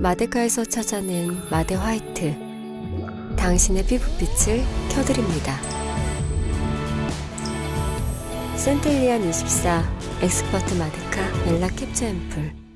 마데카에서 찾아낸 마데 화이트. 당신의 피부빛을 켜드립니다. 센텔리안 24 엑스퍼트 마데카 멜라 캡처 앰플